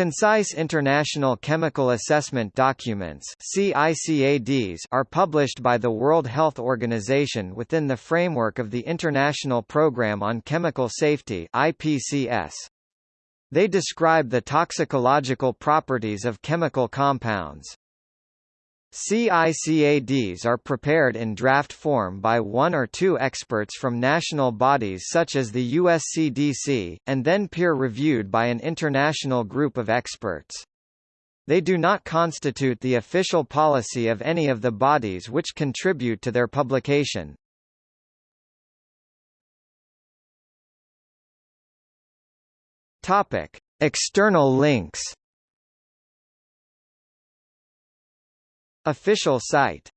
Concise International Chemical Assessment Documents are published by the World Health Organization within the framework of the International Programme on Chemical Safety. They describe the toxicological properties of chemical compounds. CICADs are prepared in draft form by one or two experts from national bodies such as the USCDC, and then peer-reviewed by an international group of experts. They do not constitute the official policy of any of the bodies which contribute to their publication. External links Official site